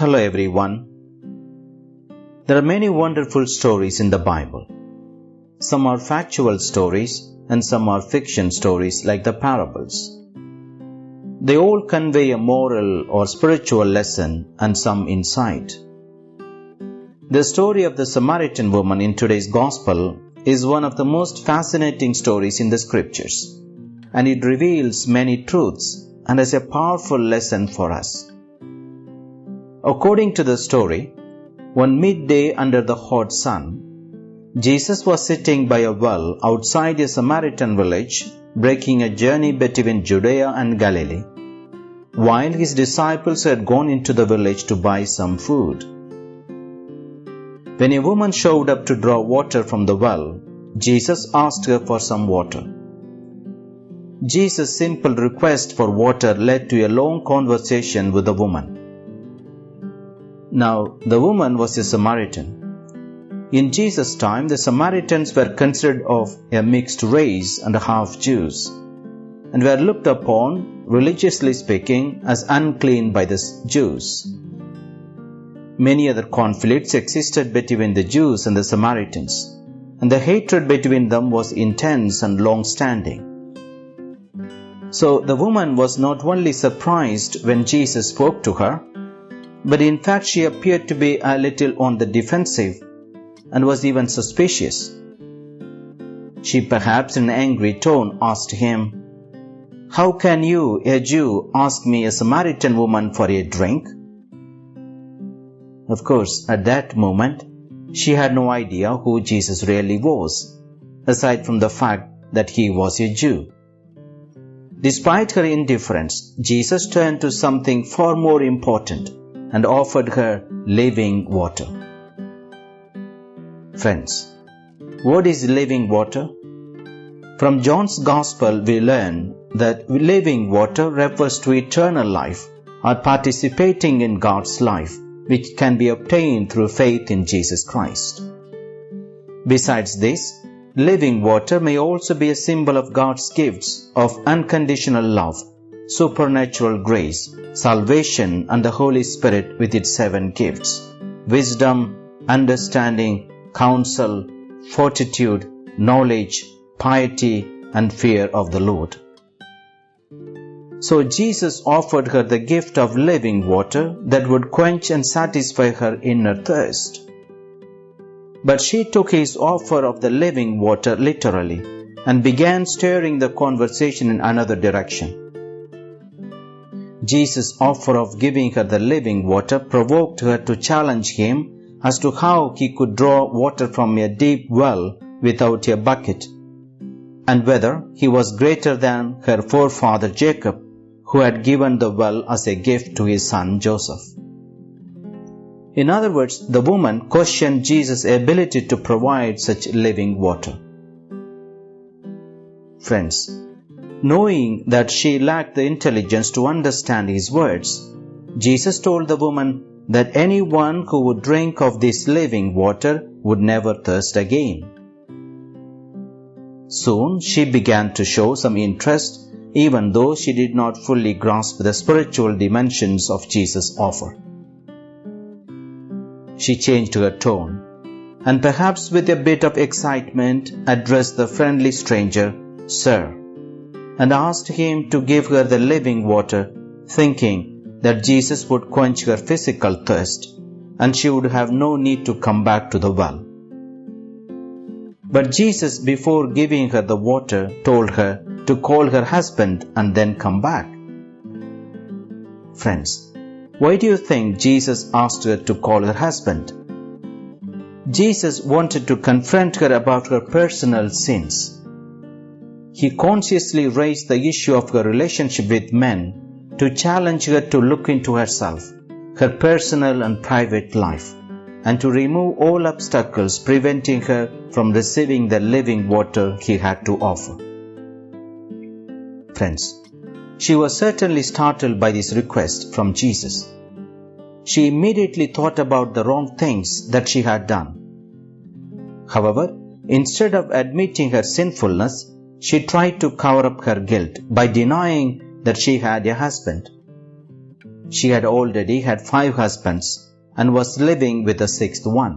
Hello everyone. There are many wonderful stories in the Bible. Some are factual stories and some are fiction stories like the parables. They all convey a moral or spiritual lesson and some insight. The story of the Samaritan woman in today's Gospel is one of the most fascinating stories in the scriptures, and it reveals many truths and has a powerful lesson for us. According to the story, one midday under the hot sun, Jesus was sitting by a well outside a Samaritan village, breaking a journey between Judea and Galilee, while his disciples had gone into the village to buy some food. When a woman showed up to draw water from the well, Jesus asked her for some water. Jesus' simple request for water led to a long conversation with the woman. Now, the woman was a Samaritan. In Jesus' time, the Samaritans were considered of a mixed race and half Jews, and were looked upon, religiously speaking, as unclean by the Jews. Many other conflicts existed between the Jews and the Samaritans, and the hatred between them was intense and long standing. So the woman was not only surprised when Jesus spoke to her, but in fact she appeared to be a little on the defensive and was even suspicious. She perhaps in an angry tone asked him, How can you, a Jew, ask me, a Samaritan woman, for a drink? Of course, at that moment, she had no idea who Jesus really was, aside from the fact that he was a Jew. Despite her indifference, Jesus turned to something far more important and offered her living water. Friends, what is living water? From John's Gospel, we learn that living water refers to eternal life or participating in God's life, which can be obtained through faith in Jesus Christ. Besides this, living water may also be a symbol of God's gifts of unconditional love, supernatural grace, salvation, and the Holy Spirit with its seven gifts wisdom, understanding, counsel, fortitude, knowledge, piety, and fear of the Lord. So Jesus offered her the gift of living water that would quench and satisfy her inner thirst. But she took his offer of the living water literally and began steering the conversation in another direction. Jesus' offer of giving her the living water provoked her to challenge him as to how he could draw water from a deep well without a bucket, and whether he was greater than her forefather Jacob, who had given the well as a gift to his son Joseph. In other words, the woman questioned Jesus' ability to provide such living water. Friends, knowing that she lacked the intelligence to understand his words, Jesus told the woman that anyone who would drink of this living water would never thirst again. Soon she began to show some interest, even though she did not fully grasp the spiritual dimensions of Jesus' offer. She changed her tone and perhaps with a bit of excitement addressed the friendly stranger, Sir, and asked him to give her the living water, thinking that Jesus would quench her physical thirst and she would have no need to come back to the well. But Jesus, before giving her the water, told her to call her husband and then come back. Friends, why do you think Jesus asked her to call her husband? Jesus wanted to confront her about her personal sins. He consciously raised the issue of her relationship with men to challenge her to look into herself, her personal and private life, and to remove all obstacles preventing her from receiving the living water he had to offer. Friends, she was certainly startled by this request from Jesus. She immediately thought about the wrong things that she had done. However, instead of admitting her sinfulness, she tried to cover up her guilt by denying that she had a husband. she had already had five husbands and was living with the sixth one.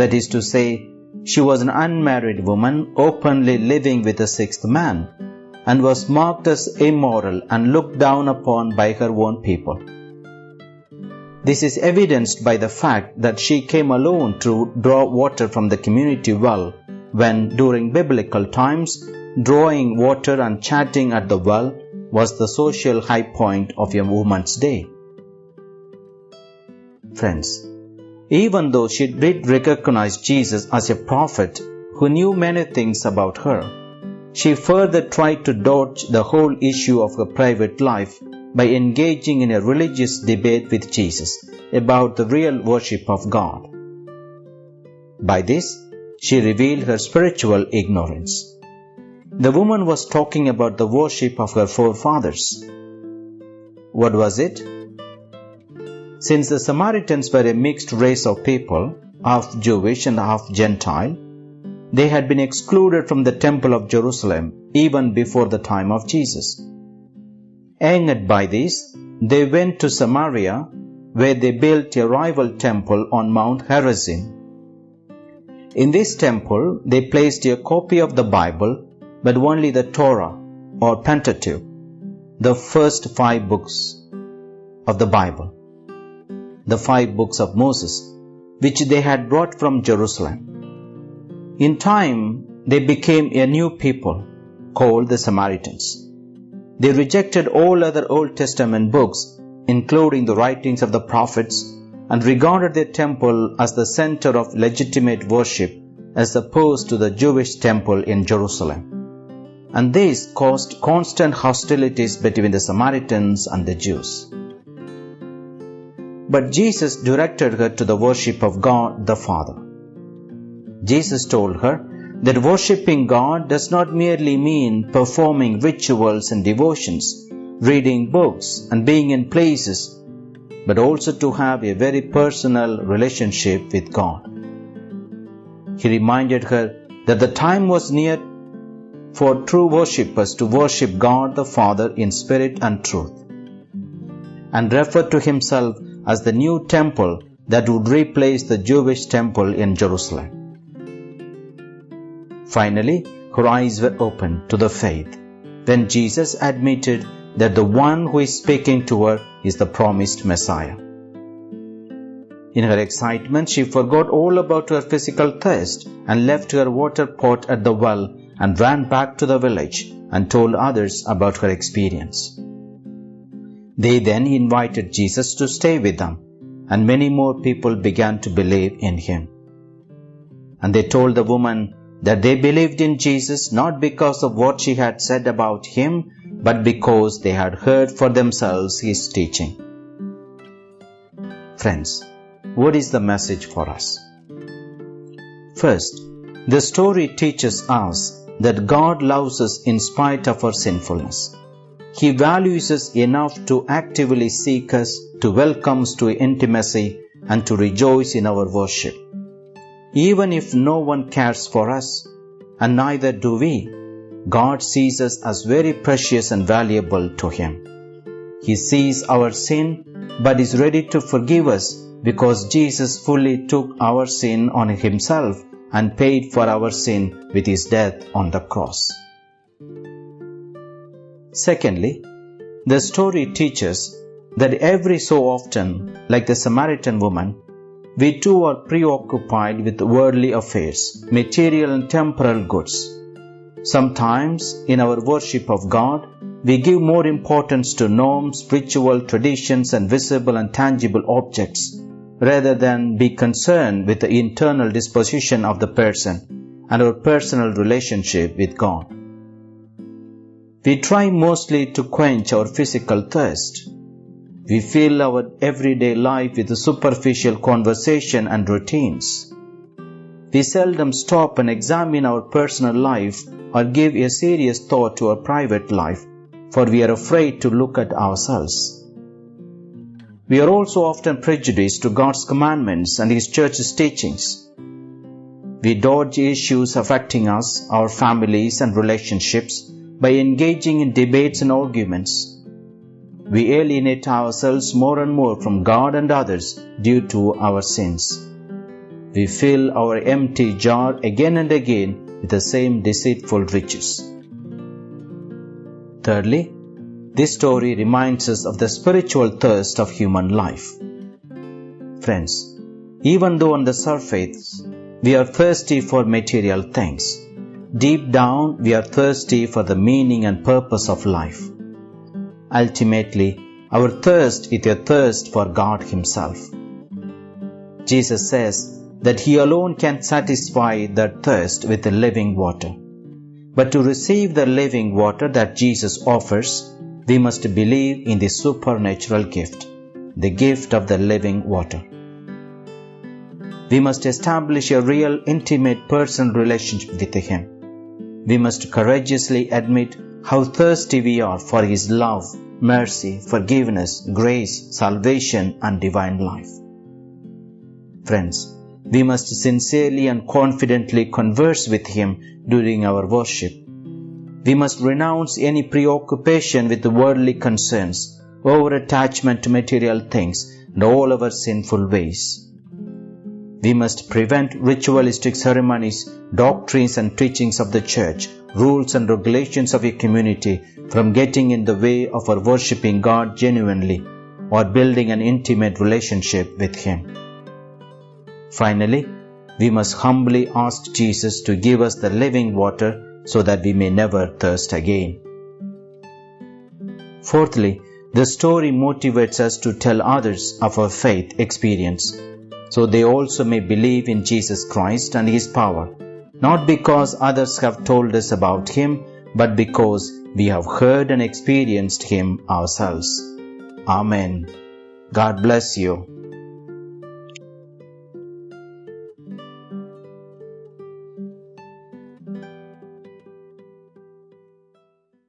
That is to say, she was an unmarried woman openly living with a sixth man and was marked as immoral and looked down upon by her own people. This is evidenced by the fact that she came alone to draw water from the community well when, during biblical times, drawing water and chatting at the well was the social high point of a woman's day. Friends, even though she did recognize Jesus as a prophet who knew many things about her, she further tried to dodge the whole issue of her private life by engaging in a religious debate with Jesus about the real worship of God. By this, she revealed her spiritual ignorance. The woman was talking about the worship of her forefathers. What was it? Since the Samaritans were a mixed race of people, half Jewish and half Gentile, they had been excluded from the Temple of Jerusalem even before the time of Jesus. Angered by this, they went to Samaria, where they built a rival temple on Mount Gerizim. In this temple, they placed a copy of the Bible, but only the Torah or Pentateuch, the first five books of the Bible, the five books of Moses, which they had brought from Jerusalem. In time, they became a new people called the Samaritans. They rejected all other Old Testament books, including the writings of the prophets, and regarded their temple as the center of legitimate worship as opposed to the Jewish temple in Jerusalem. And this caused constant hostilities between the Samaritans and the Jews. But Jesus directed her to the worship of God the Father. Jesus told her that worshipping God does not merely mean performing rituals and devotions, reading books, and being in places, but also to have a very personal relationship with God. He reminded her that the time was near for true worshippers to worship God the Father in spirit and truth, and referred to himself as the new temple that would replace the Jewish temple in Jerusalem. Finally, her eyes were opened to the faith when Jesus admitted that the one who is speaking to her is the promised Messiah. In her excitement, she forgot all about her physical thirst and left her water pot at the well and ran back to the village and told others about her experience. They then invited Jesus to stay with them, and many more people began to believe in him. And they told the woman that they believed in Jesus not because of what she had said about him, but because they had heard for themselves his teaching. Friends, what is the message for us? First, the story teaches us that God loves us in spite of our sinfulness. He values us enough to actively seek us, to welcome us to intimacy, and to rejoice in our worship. Even if no one cares for us, and neither do we, God sees us as very precious and valuable to Him. He sees our sin but is ready to forgive us because Jesus fully took our sin on Himself and paid for our sin with His death on the cross. Secondly, the story teaches that every so often, like the Samaritan woman, we too are preoccupied with worldly affairs, material and temporal goods. Sometimes, in our worship of God, we give more importance to norms, ritual, traditions, and visible and tangible objects, rather than be concerned with the internal disposition of the person and our personal relationship with God. We try mostly to quench our physical thirst, we fill our everyday life with superficial conversation and routines. We seldom stop and examine our personal life or give a serious thought to our private life, for we are afraid to look at ourselves. We are also often prejudiced to God's commandments and His church's teachings. We dodge issues affecting us, our families, and relationships by engaging in debates and arguments we alienate ourselves more and more from God and others due to our sins. We fill our empty jar again and again with the same deceitful riches. Thirdly, this story reminds us of the spiritual thirst of human life. Friends, even though on the surface we are thirsty for material things, deep down we are thirsty for the meaning and purpose of life. Ultimately, our thirst is a thirst for God Himself. Jesus says that He alone can satisfy that thirst with the living water. But to receive the living water that Jesus offers, we must believe in the supernatural gift, the gift of the living water. We must establish a real intimate personal relationship with Him. We must courageously admit how thirsty we are for His love, mercy, forgiveness, grace, salvation, and divine life. Friends, we must sincerely and confidently converse with Him during our worship. We must renounce any preoccupation with worldly concerns, over attachment to material things, and all our sinful ways. We must prevent ritualistic ceremonies, doctrines and teachings of the church, rules and regulations of a community from getting in the way of our worshipping God genuinely or building an intimate relationship with Him. Finally, we must humbly ask Jesus to give us the living water so that we may never thirst again. Fourthly, the story motivates us to tell others of our faith experience so they also may believe in Jesus Christ and His power, not because others have told us about Him, but because we have heard and experienced Him ourselves. Amen. God bless you.